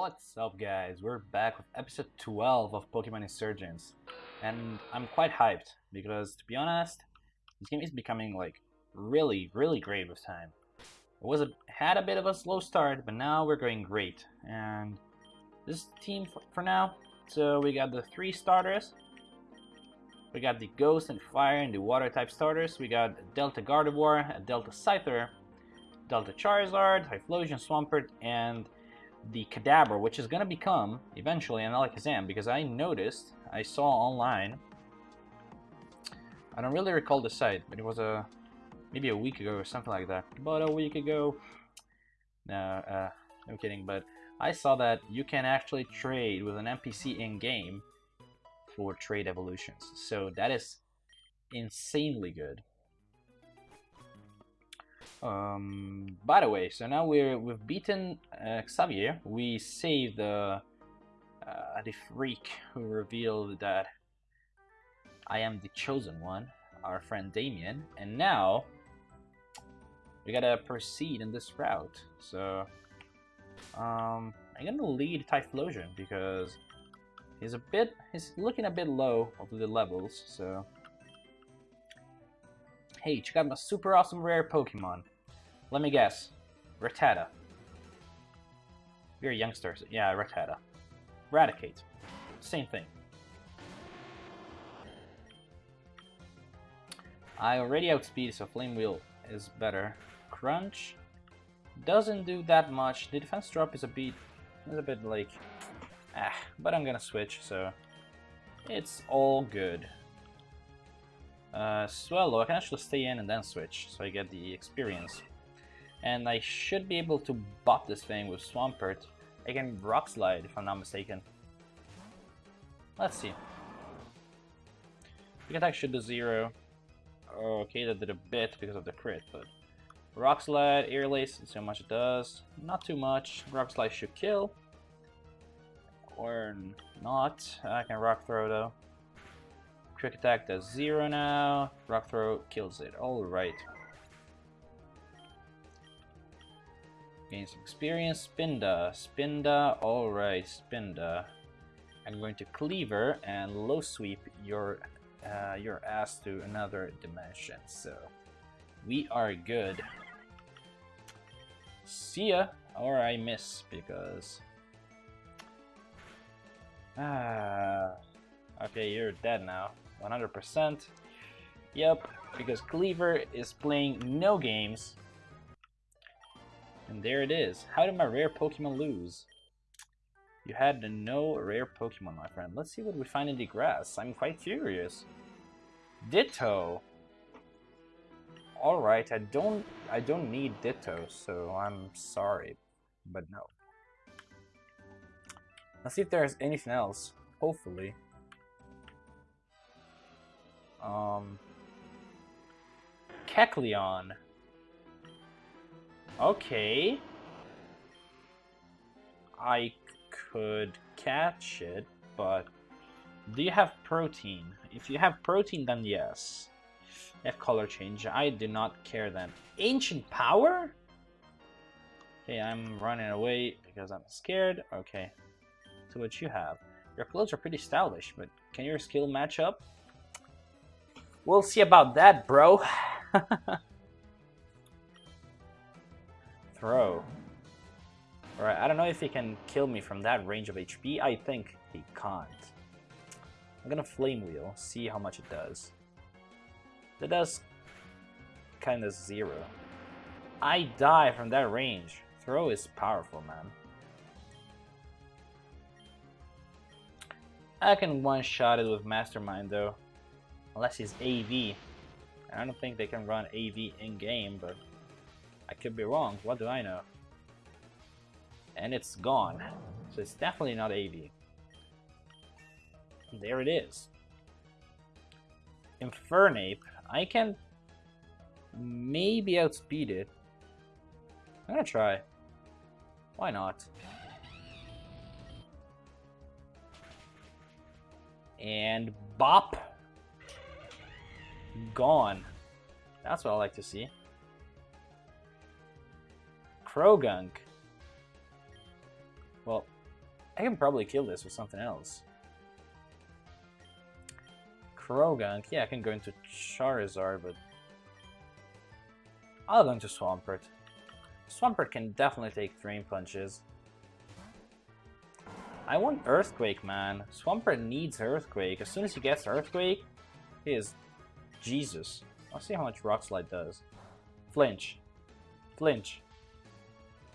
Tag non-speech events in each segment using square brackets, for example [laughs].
What's up guys, we're back with episode 12 of Pokemon Insurgence and I'm quite hyped because to be honest, this game is becoming like really, really great with time. It was a, had a bit of a slow start, but now we're going great and this team for, for now. So we got the three starters, we got the Ghost and Fire and the Water type starters, we got Delta Gardevoir, Delta Scyther, Delta Charizard, Typhlosion, Swampert, and the Kadabra, which is going to become eventually an Alakazam, because I noticed, I saw online, I don't really recall the site, but it was a maybe a week ago or something like that. About a week ago, no, uh, no kidding, but I saw that you can actually trade with an NPC in-game for trade evolutions. So that is insanely good. Um, by the way, so now we're we've beaten uh, Xavier. We saved the uh, the freak who revealed that I am the chosen one, our friend Damien, and now we gotta proceed in this route. So um, I'm gonna lead Typhlosion because he's a bit he's looking a bit low of the levels. So Hey, check out my super awesome rare Pokemon. Let me guess. Rattata. You're a youngster. So yeah, Rattata. Raticate. Same thing. I already outspeed, so Flame Wheel is better. Crunch doesn't do that much. The defense drop is a bit, is a bit like, ah, but I'm gonna switch, so it's all good. Uh, Swellow, I can actually stay in and then switch, so I get the experience. And I should be able to bop this thing with Swampert. I can Rock Slide, if I'm not mistaken. Let's see. The attack should do zero. Okay, that did a bit because of the crit, but... Rock Slide, Aerial Ace, let's see how much it does. Not too much. Rock Slide should kill. Or not. I can Rock Throw though. Quick attack does zero now. Rock throw kills it. Alright. Gain some experience. Spinda. Spinda. Alright, Spinda. I'm going to Cleaver and low sweep your uh, your ass to another dimension. So we are good. See ya. Or I miss because ah. Okay, you're dead now. 100%. Yep, because Cleaver is playing no games. And there it is. How did my rare Pokemon lose? You had no rare Pokemon, my friend. Let's see what we find in the grass. I'm quite curious. Ditto. Alright, I don't I don't need Ditto, so I'm sorry. But no. Let's see if there's anything else. Hopefully. Um, Kecleon. Okay. I could catch it, but do you have protein? If you have protein, then yes. If color change, I do not care then. Ancient power? Okay, I'm running away because I'm scared. Okay, so what you have. Your clothes are pretty stylish, but can your skill match up? We'll see about that, bro. [laughs] Throw. Alright, I don't know if he can kill me from that range of HP. I think he can't. I'm gonna Flame Wheel, see how much it does. That does kind of zero. I die from that range. Throw is powerful, man. I can one-shot it with Mastermind, though. Unless he's AV. I don't think they can run AV in-game, but I could be wrong. What do I know? And it's gone. So it's definitely not AV. There it is. Infernape. I can maybe outspeed it. I'm gonna try. Why not? And bop gone. That's what I like to see. Croagunk. Well, I can probably kill this with something else. Croagunk, yeah, I can go into Charizard, but I'll go into Swampert. Swampert can definitely take Drain Punches. I want Earthquake, man. Swampert needs Earthquake. As soon as he gets Earthquake, he is Jesus. I'll see how much Rock Slide does. Flinch. Flinch.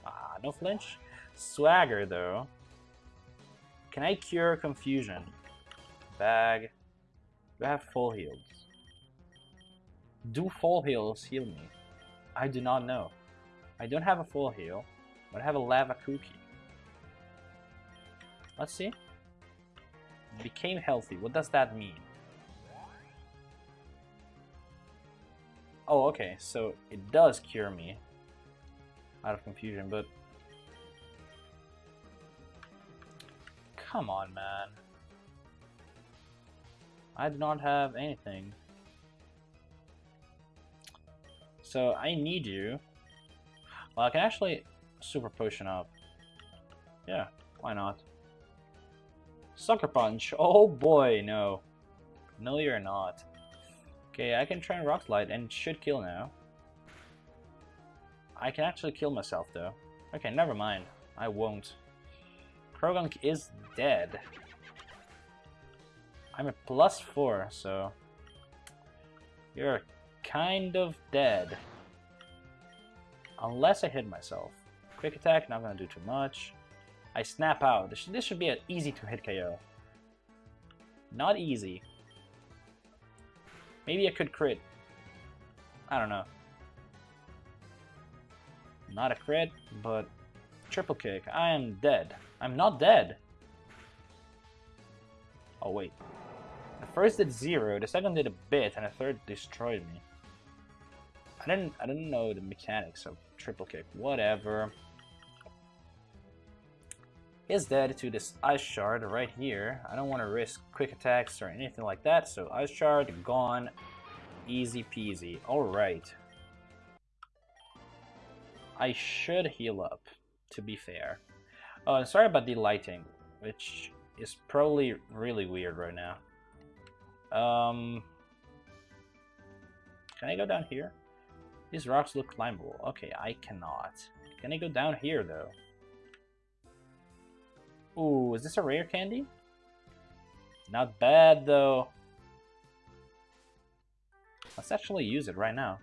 Ah, no flinch? Swagger, though. Can I cure Confusion? Bag. Do I have full heals? Do full heals heal me? I do not know. I don't have a full heal, but I have a lava cookie. Let's see. Became healthy. What does that mean? Oh, okay. So it does cure me out of confusion, but... Come on, man. I do not have anything. So I need you. Well, I can actually super potion up. Yeah, why not? Sucker Punch. [laughs] Oh boy, no. No, you're not. Okay, I can try and Rock Slide and should kill now. I can actually kill myself though. Okay, never mind. I won't. Croagunk is dead. I'm a plus four, so you're kind of dead. Unless I hit myself. Quick attack, not gonna do too much. I snap out. This this should be an easy to hit KO. Not easy. Maybe I could crit. I don't know. Not a crit, but triple kick. I am dead. I'm not dead. Oh wait. The first did zero, the second did a bit, and the third destroyed me. I didn't I didn't know the mechanics of triple kick. Whatever. Is dead to this ice shard right here. I don't want to risk quick attacks or anything like that, so ice shard gone. Easy peasy. Alright. I should heal up, to be fair. Oh, and sorry about the lighting, which is probably really weird right now. Um, can I go down here? These rocks look climbable. Okay, I cannot. Can I go down here, though? Ooh, is this a rare candy? Not bad, though. Let's actually use it right now.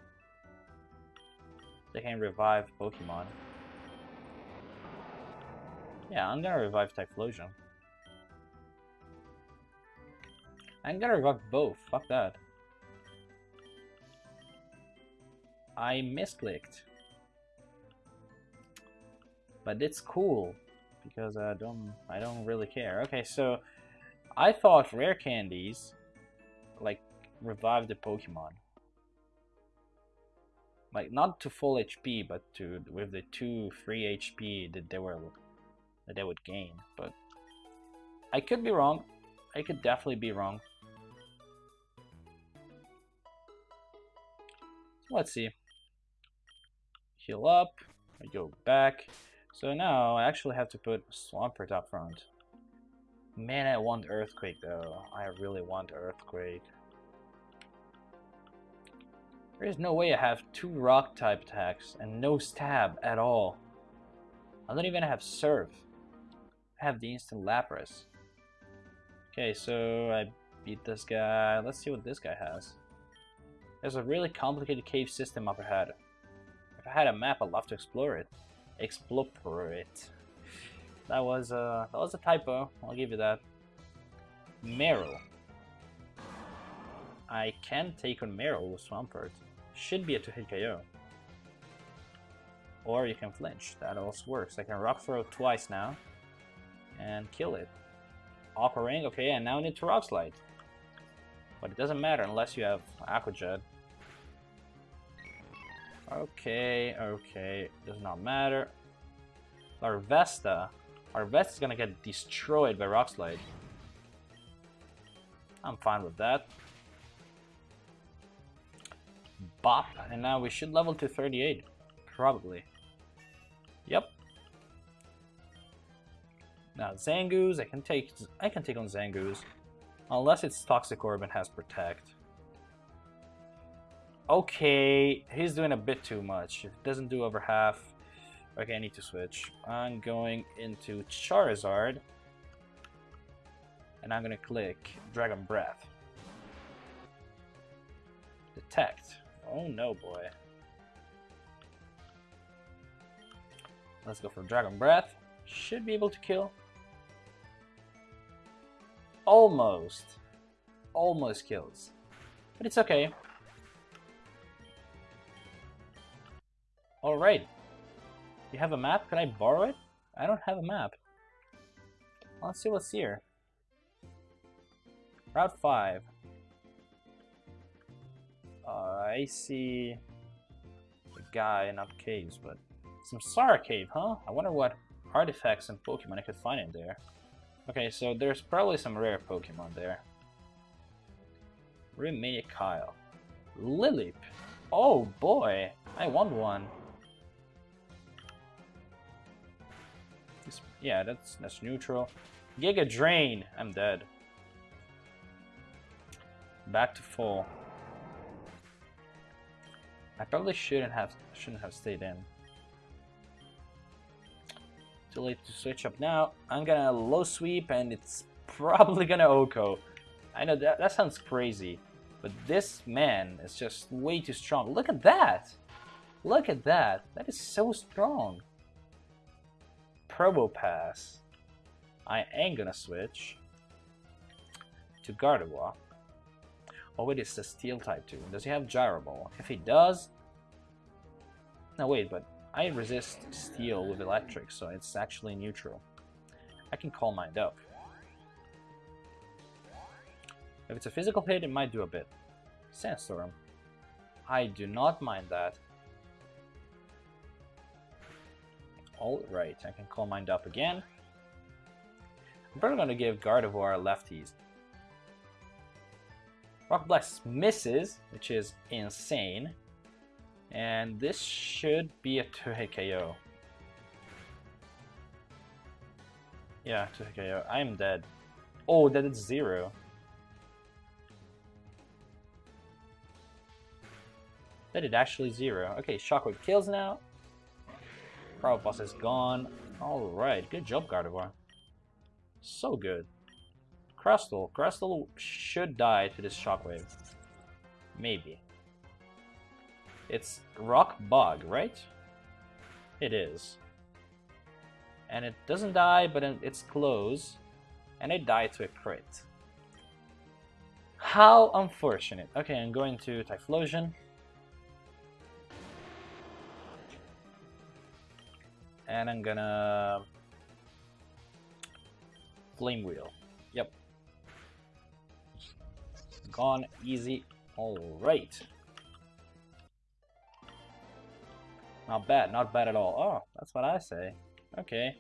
They can revive Pokemon. Yeah, I'm gonna revive Typhlosion. I'm gonna revive both, fuck that. I misclicked. But it's cool because I don't I don't really care. Okay, so I thought rare candies like revive the Pokemon. Like not to full HP, but to with the two free HP that they were that they would gain. But I could be wrong. I could definitely be wrong. Let's see. Heal up. I go back. So now I actually have to put Swampert up front. Man, I want Earthquake though. I really want Earthquake. There's no way I have two rock type attacks and no stab at all. I don't even have Surf. I have the instant Lapras. Okay, so I beat this guy. Let's see what this guy has. There's a really complicated cave system up ahead. If I had a map, I'd love to explore it. Explore it. That was a that was a typo. I'll give you that. Marill. I can take on Marill with Swampert. Should be a two-hit KO. Or you can flinch. That also works. I can Rock Throw twice now. And kill it. Aqua Ring, okay, and now I need to Rock Slide. But it doesn't matter unless you have Aqua Jet. Okay, okay, does not matter. Larvesta. Larvesta's gonna get destroyed by Rock Slide. I'm fine with that. Bop, and now we should level to 38. Probably. Yep. Now Zangoose, I can take I can take on Zangoose. Unless it's Toxic Orb and has Protect. Okay, he's doing a bit too much. If doesn't do over half, okay, I need to switch. I'm going into Charizard. And I'm gonna click Dragon Breath. Detect. Oh no, boy. Let's go for Dragon Breath. Should be able to kill. Almost. Almost kills. But it's okay. Alright. You have a map? Can I borrow it? I don't have a map. Let's see what's here. Route 5. Uh, I see a guy, in not caves, but Samsara Cave, huh? I wonder what artifacts and Pokemon I could find in there. Okay, so there's probably some rare Pokemon there. Remania Kyle. Lileep. Oh boy, I want one. Yeah, that's that's neutral. Giga Drain. I'm dead. Back to full. I probably shouldn't have shouldn't have stayed in. Too late to switch up now. I'm gonna low sweep and it's [laughs] probably gonna OHKO. I know that that sounds crazy, but this man is just way too strong. Look at that! Look at that! That is so strong. Probopass. I am gonna switch to Gardevoir. Oh wait, it's the Steel type too. Does he have Gyro Ball? If he does... No wait, but I resist Steel with Electric, so it's actually neutral. I can Calm Mind up. If it's a physical hit, it might do a bit. Sandstorm. I do not mind that. Alright, I can Calm Mind up again. I'm probably going to give Gardevoir lefties. Rock Blast misses, which is insane. And this should be a 2-hit KO. Yeah, 2-hit KO. I'm dead. Oh, that is 0. That is actually 0. Okay, Shockwave kills now. Probopass is gone. Alright, good job, Gardevoir. So good. Crustle. Crustle should die to this Shockwave. Maybe. It's Rock Bug, right? It is. And it doesn't die, but it's close. And it died to a crit. How unfortunate. Okay, I'm going to Typhlosion. And I'm gonna... Flame Wheel. Yep. Gone easy. Alright. Not bad, not bad at all. Oh, that's what I say. Okay.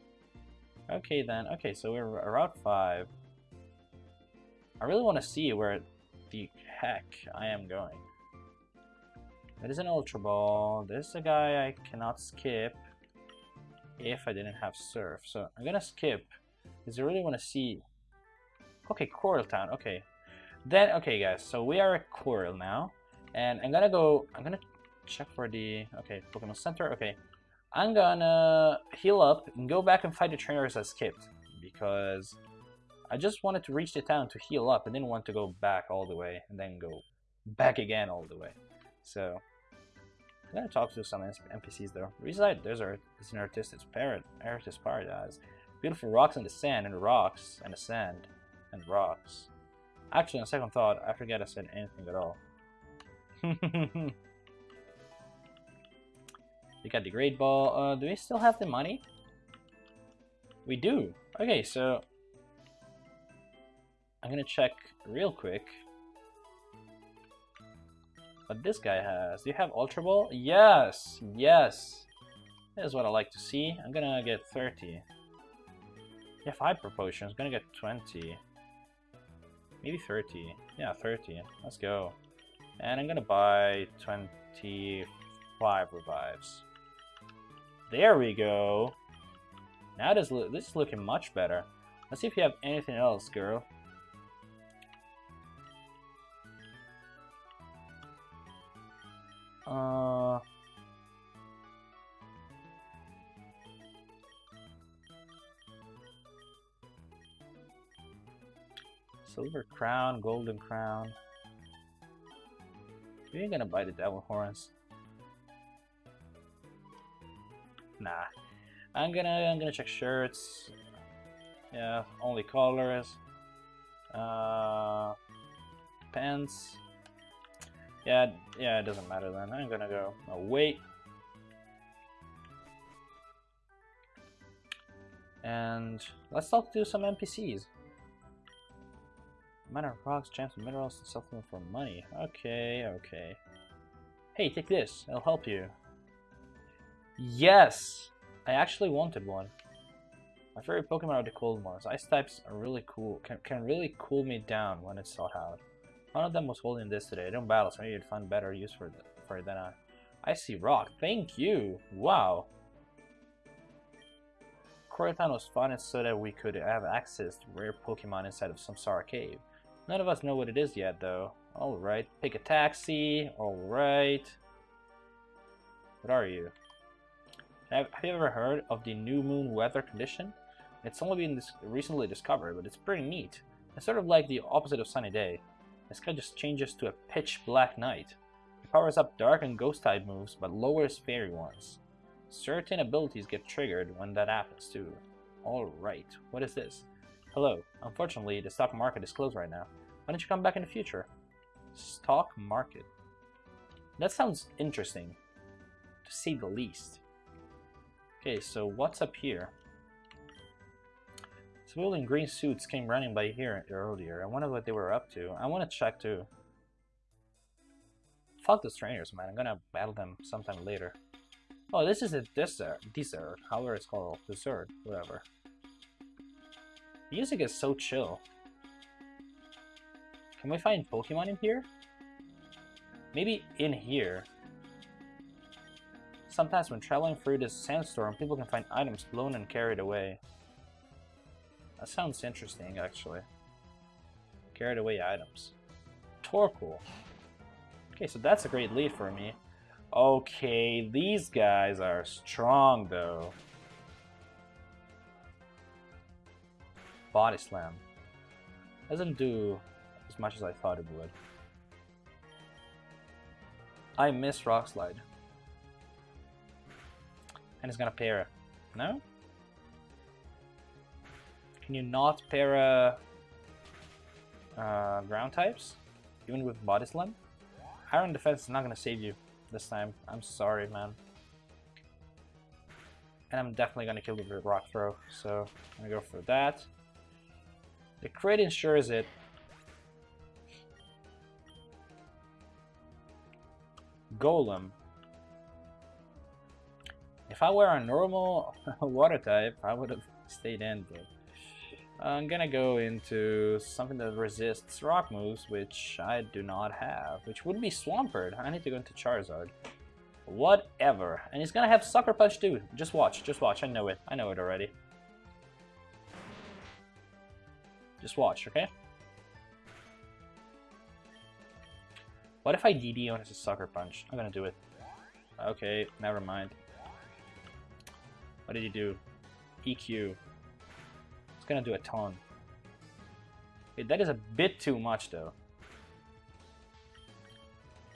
Okay then. Okay, so we're Route 5. I really want to see where the heck I am going. There is an Ultra Ball. There's a guy I cannot skip if I didn't have surf. So I'm gonna skip because I really want to see. Okay, Coral Town. Okay, then okay, guys. So we are at Coral now, and I'm gonna go. I'm gonna check for the okay Pokemon Center. Okay, I'm gonna heal up and go back and fight the trainers I skipped because I just wanted to reach the town to heal up. I didn't want to go back all the way and then go back again all the way. So I'm gonna talk to some NPCs though. Reside Desert is an artist's paradise. Beautiful rocks in the sand and rocks and the sand and rocks. Actually, on second thought, I forget I said anything at all. [laughs] we got the Great Ball. Uh, do we still have the money? We do. Okay, so I'm gonna check real quick but this guy has. Do you have Ultra Ball? Yes! Yes! That is what I like to see. I'm gonna get 30. You have Hyper. I'm gonna get 20. Maybe 30. Yeah, 30. Let's go. And I'm gonna buy 25 revives. There we go. Now this, this is looking much better. Let's see if you have anything else, girl. Silver crown, golden crown. You ain't gonna buy the devil horns. Nah. I'm gonna I'm gonna check shirts. Yeah, only colors. Uh pants. Yeah, yeah, it doesn't matter then. I'm gonna go oh, wait. And let's talk to some NPCs. Minor rocks, gems, minerals, and supplement for money. Okay, okay. Hey, take this. It'll help you. Yes! I actually wanted one. My favorite Pokemon are the cold ones. Ice types are really cool. Can, can really cool me down when it's hot out. One of them was holding this today. I don't battle, so maybe you'd find better use for, the, for it than I. I see rock. Thank you! Wow! Koraton was fun so that we could have access to rare Pokemon inside of Samsara Cave. None of us know what it is yet, though. Alright, pick a taxi. Alright. What are you? Have, have, you ever heard of the new moon weather condition? It's only been dis recently discovered, but it's pretty neat. It's sort of like the opposite of sunny day. The sky just changes to a pitch black night. It powers up dark and ghost type moves, but lowers fairy ones. Certain abilities get triggered when that happens too. Alright, what is this? Hello. Unfortunately, the stock market is closed right now. Why don't you come back in the future? Stock market. That sounds interesting, to say the least. Okay, so what's up here? Civil in green suits came running by here earlier. I wonder what they were up to. I want to check too. Fuck the strangers, man. I'm gonna battle them sometime later. Oh, this is a dessert. Dessert. However it's called. Dessert. Whatever. Music is so chill. Can we find Pokemon in here? Maybe in here. Sometimes when traveling through this sandstorm, people can find items blown and carried away. That sounds interesting, actually. Carried away items. Torkoal. Okay, so that's a great lead for me. Okay, these guys are strong, though. Body Slam. Doesn't do as much as I thought it would. I miss Rock Slide. And it's gonna para. No? Can you not para uh, ground types? Even with Body Slam? Iron Defense is not gonna save you this time. I'm sorry, man. And I'm definitely gonna kill you with Rock Throw, so I'm gonna go for that. The crit ensures it Golem. If I were a normal [laughs] water type, I would have stayed in, but I'm gonna go into something that resists rock moves, which I do not have, which would be Swampert. I need to go into Charizard. Whatever. And he's gonna have Sucker Punch too. Just watch, just watch. I know it. I know it already. Just watch, okay? What if I DD on his Sucker Punch? I'm gonna do it. Okay, never mind. What did he do? EQ. It's gonna do a ton. That is a bit too much though.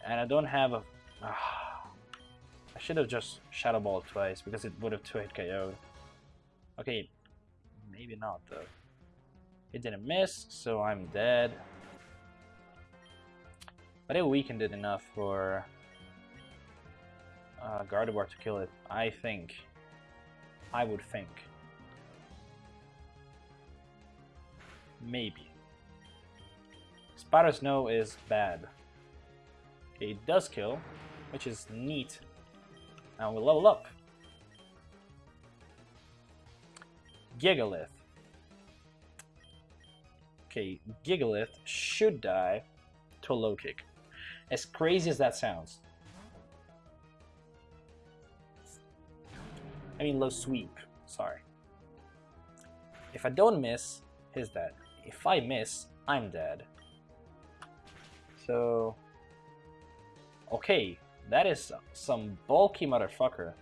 And I don't have a... Uh, [sighs] I should have just Shadow Ball twice because it would have 2-hit KO'd. Okay, maybe not though. It didn't miss, so I'm dead. But it weakened it enough for uh, Gardevoir to kill it, I think. I would think. Maybe. Powder Snow is bad. It does kill, which is neat. Now we level up. Gigalith. Okay, Gigalith should die to a low kick. As crazy as that sounds. I mean low sweep, sorry. If I don't miss, he's dead. If I miss, I'm dead. So... Okay, that is some bulky motherfucker.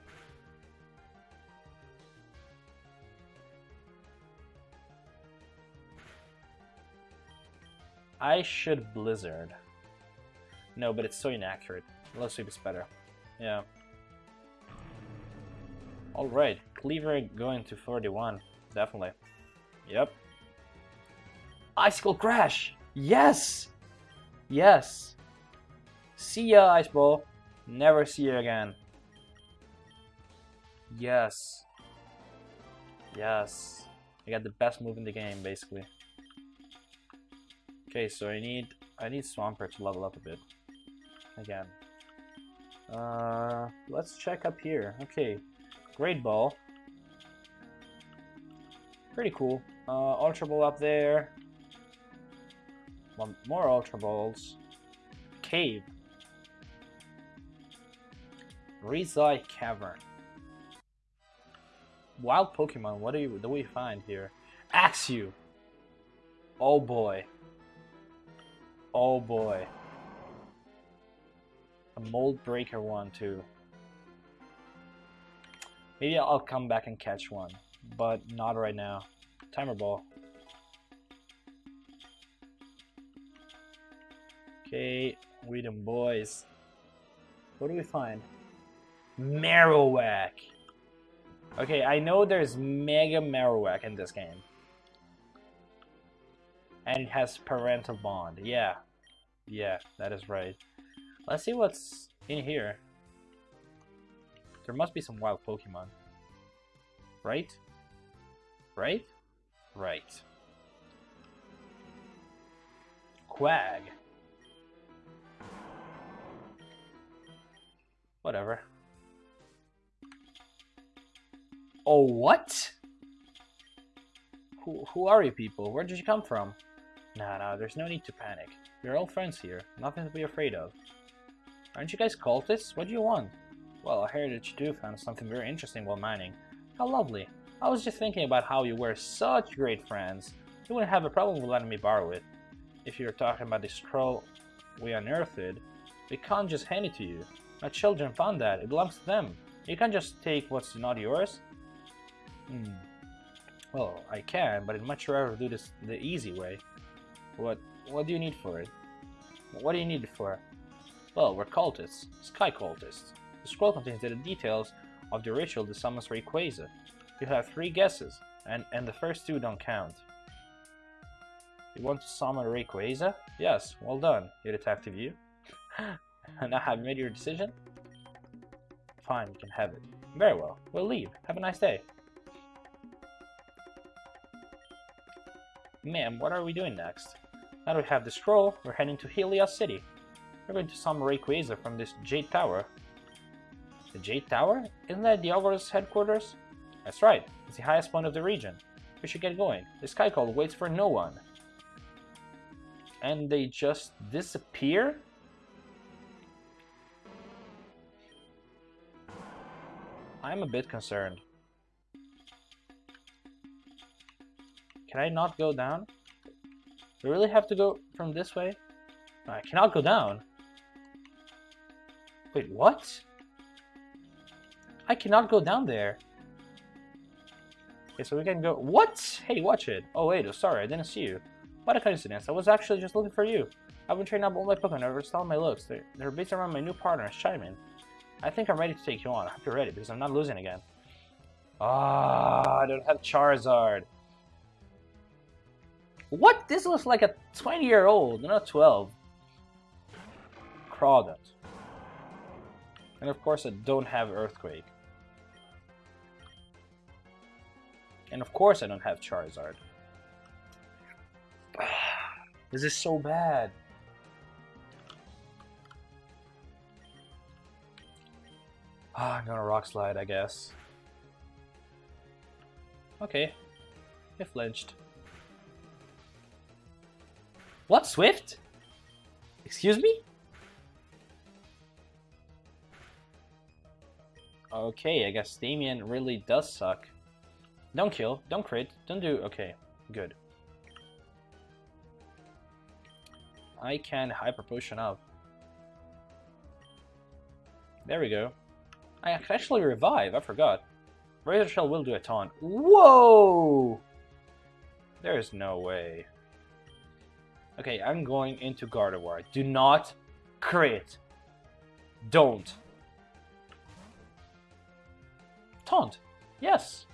I should Blizzard. No, but it's so inaccurate. Low sweep is better. Yeah. Alright, Cleaver going to 41. Definitely. Yep. Icicle Crash! Yes! Yes! See ya, Ice Ball. Never see you again. Yes. Yes. I got the best move in the game, basically. Okay, so I need I need Swampert to level up a bit. Again. Uh, let's check up here. Okay, Great Ball. Pretty cool. Uh, Ultra Ball up there. One more Ultra Balls. Cave. Rizai Cavern. Wild Pokemon, what do, you, do we find here? Axew! Oh boy. Oh boy. A Mold Breaker one too. Maybe I'll come back and catch one, but not right now. Timer Ball. Okay, we them boys. What do we find? Marowak. Okay, I know there's Mega Marowak in this game. And has Parental Bond. Yeah. Yeah, that is right. Let's see what's in here. There must be some wild Pokemon. Right? Right? Right. Quag. Whatever. Oh, what? Who, who are you people? Where did you come from? Nah, nah, there's no need to panic. We're all friends here. Nothing to be afraid of. Aren't you guys cultists? What do you want? Well, I heard that you found something very interesting while mining. How lovely. I was just thinking about how you were such great friends. You wouldn't have a problem with letting me borrow it. If you're talking about the scroll we unearthed, we can't just hand it to you. My children found that. It belongs to them. You can't just take what's not yours. Hmm. Well, I can, but I'd much rather do this the easy way. What what do you need for it? What do you need it for? Well, we're cultists. Sky cultists. The scroll contains the details of the ritual that summons Rayquaza. You have three guesses, and, and the first two don't count. You want to summon Rayquaza? Yes, well done, you detective [laughs] you. now have you made your decision? Fine, you can have it. Very well, we'll leave. Have a nice day. Ma'am, what are we doing next? Now that we have the scroll, we're heading to Helios City. We're going to summon Rayquaza from this Jade Tower. The Jade Tower? Isn't that the Augur's headquarters? That's right, it's the highest point of the region. We should get going. The Sky Cult waits for no one. And they just disappear? I'm a bit concerned. Can I not go down? Do I really have to go from this way? I cannot go down. Wait, what? I cannot go down there. Okay, so we can go... What? Hey, watch it. Oh, wait, oh, sorry, I didn't see you. What a coincidence. I was actually just looking for you. I've been training up all my Pokemon over all my looks. They're, they're based around my new partner, Shaymin. I think I'm ready to take you on. I hope you're ready, because I'm not losing again. Ah, I don't have Charizard. What? This looks like a 20 year old, not 12. Crawdaunt. And of course I don't have Earthquake. And of course I don't have Charizard. [sighs] this is so bad. Ah, I'm gonna Rock Slide, I guess. Okay. It flinched. What, Swift? Excuse me? Okay, I guess Damien really does suck. Don't kill. Don't crit. Don't do... Okay, good. I can hyper potion up. There we go. I can actually revive. I forgot. Razor Shell will do a ton. Whoa! There's no way. Okay, I'm going into Gardevoir. Do not crit. Don't. Taunt. Yes.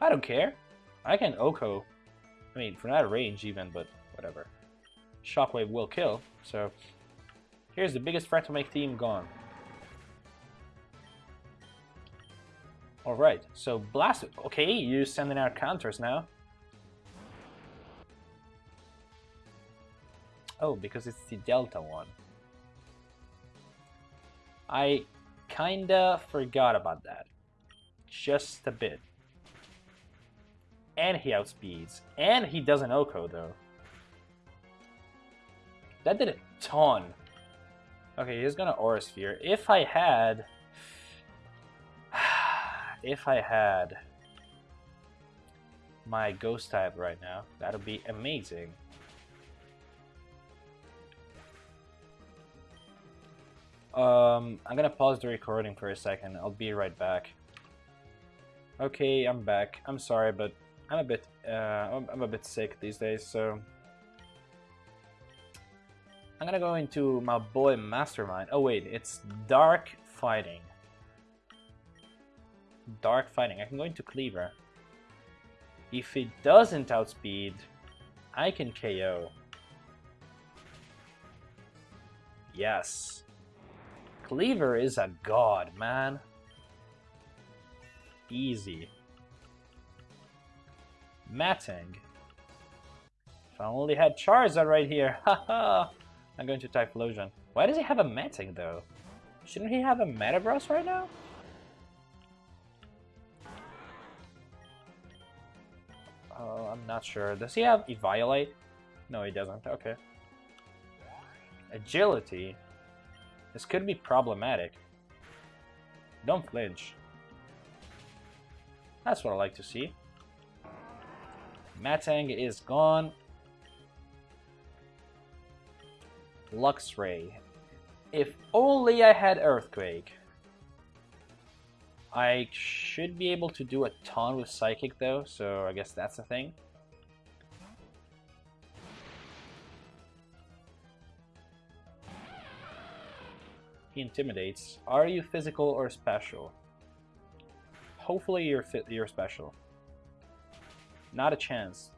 I don't care. I can OHKO. I mean, for that range even, but whatever. Shockwave will kill, so... Here's the biggest threat to my team gone. Alright, so Blast... Okay, you're sending out counters now. Oh, because it's the Delta one. I kinda forgot about that. Just a bit. And he outspeeds. And he does an OHKO, though. That did a ton. Okay, he's gonna Aura Sphere. If I had... [sighs] if I had my Ghost type right now, that would be amazing. Um, I'm gonna pause the recording for a second. I'll be right back. Okay, I'm back. I'm sorry, but I'm a bit, uh, I'm, I'm a bit sick these days, so I'm gonna go into my boy Mastermind. Oh wait, it's Dark Fighting. Dark Fighting. I can go into Cleaver. If it doesn't outspeed, I can KO. Yes. Cleaver is a god, man. Easy. Matting. If I only had Charizard right here, [laughs] haha! I'm going to Typhlosion. Why does he have a Matting though? Shouldn't he have a Metagross right now? Oh, I'm not sure. Does he have Eviolite? No, he doesn't. Okay. Agility. This could be problematic. Don't flinch. That's what I like to see. Matang is gone. Luxray. If only I had Earthquake. I should be able to do a ton with Psychic though, so I guess that's the thing. He intimidates. Are you physical or special? Hopefully you're you're special. Not a chance.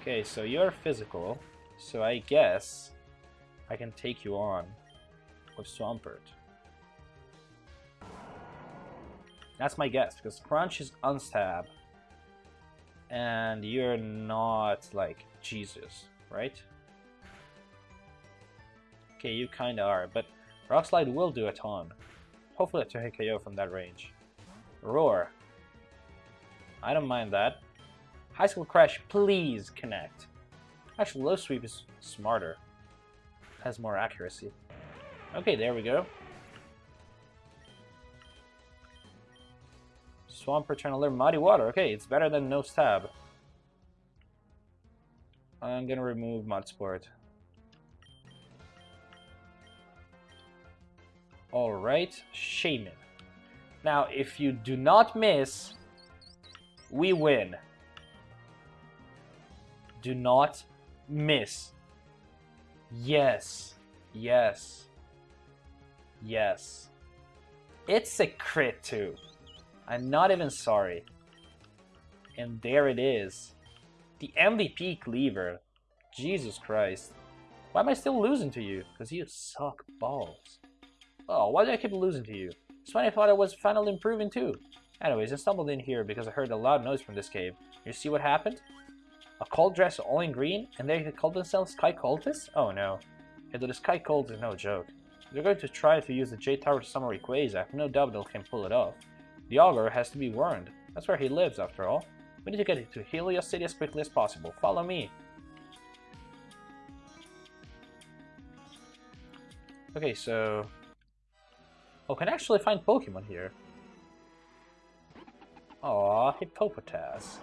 Okay, so you're physical, so I guess I can take you on with Swampert. That's my guess, because Crunch is unstab. And you're not like Jesus, right? Okay, you kinda are, but Rock Slide will do a ton. Hopefully a 2 hit KO from that range. Roar. I don't mind that. Icicle Crash, please connect. Actually, Low Sweep is smarter. Has more accuracy. Okay, there we go. Swampert trying to learn Muddy Water. Okay, it's better than no stab. I'm gonna remove Mud Alright, Shaymin. Now, if you do not miss, we win. Do not miss. Yes. Yes. Yes. It's a crit too. I'm not even sorry. And there it is. The MVP cleaver. Jesus Christ. Why am I still losing to you? Because you suck balls. Oh, why do I keep losing to you? It's I thought I was finally improving too. Anyways, I stumbled in here because I heard a loud noise from this cave. You see what happened? A cult dress all in green, and they called themselves Sky Cultists? Oh no. Yeah, the Sky Cult is no joke. They're going to try to use the Jade Tower to summon Rayquaza. I have no doubt they can pull it off. The Augur has to be warned. That's where he lives, after all. We need to get to Helios City as quickly as possible. Follow me. Okay, so Oh, can I actually find Pokemon here. Aw, Hippopotas.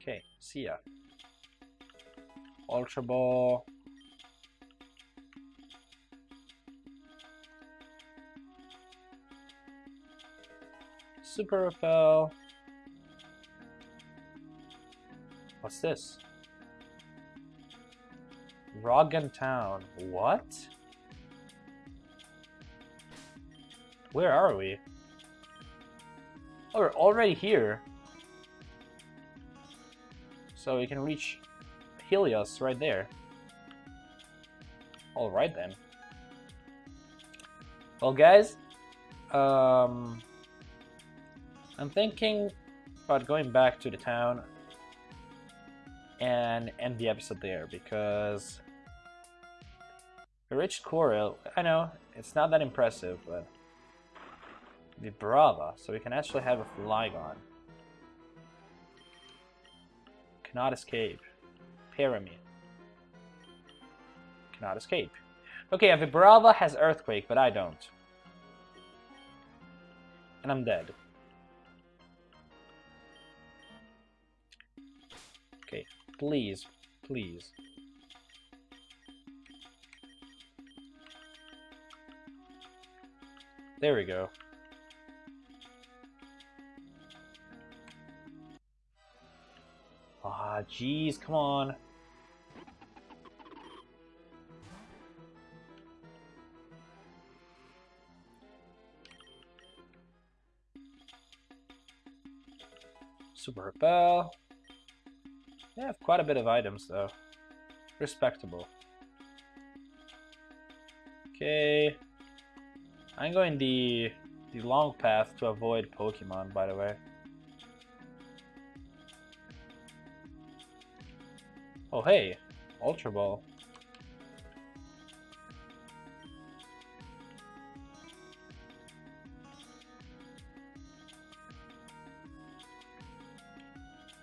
Okay, see ya. Ultra Ball. Super Repel. What's this? Roggen Town. What? Where are we? Oh, we're already here. So we can reach Helios right there. Alright then. Well guys, um, I'm thinking about going back to the town and end the episode there because we reached Corel. I know, it's not that impressive, but Vibrava, so we can actually have a Flygon. Cannot escape. Pyramid. Cannot escape. Okay, a Vibrava has Earthquake, but I don't. And I'm dead. Okay, please, please. There we go. Ah, jeez, come on. Super Repel. They have quite a bit of items, though. Respectable. Okay. I'm going the the long path to avoid Pokemon, by the way. Oh hey, Ultra Ball.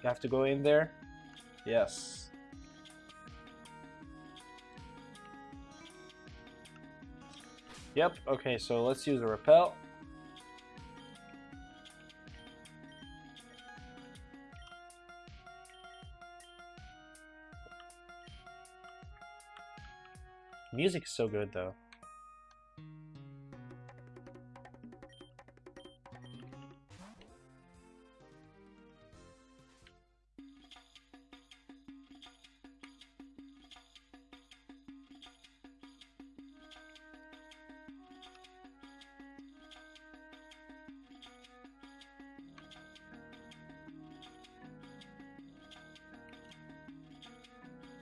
You have to go in there? Yes. Yep, okay, so let's use a repel. Music is so good though.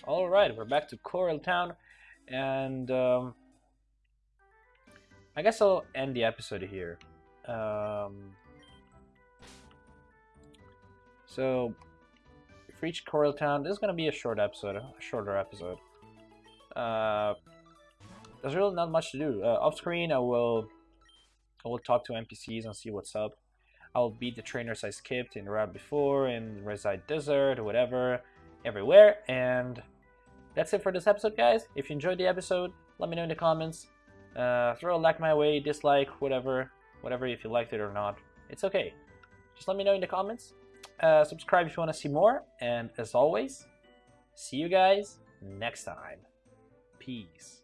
Alright, we're back to Coral Town, and um, I guess I'll end the episode here. Um, so, we've reached Corel Town. This is going to be a short episode, a shorter episode. Uh, there's really not much to do. Uh, off screen, I will, I will talk to NPCs and see what's up. I'll beat the trainers I skipped in route before, in Reside Desert, whatever, everywhere, and that's it for this episode, guys. If you enjoyed the episode, let me know in the comments. Uh, throw a like my way, dislike, whatever, whatever if you liked it or not. It's okay. Just let me know in the comments. Uh, subscribe if you want to see more. And as always, see you guys next time. Peace.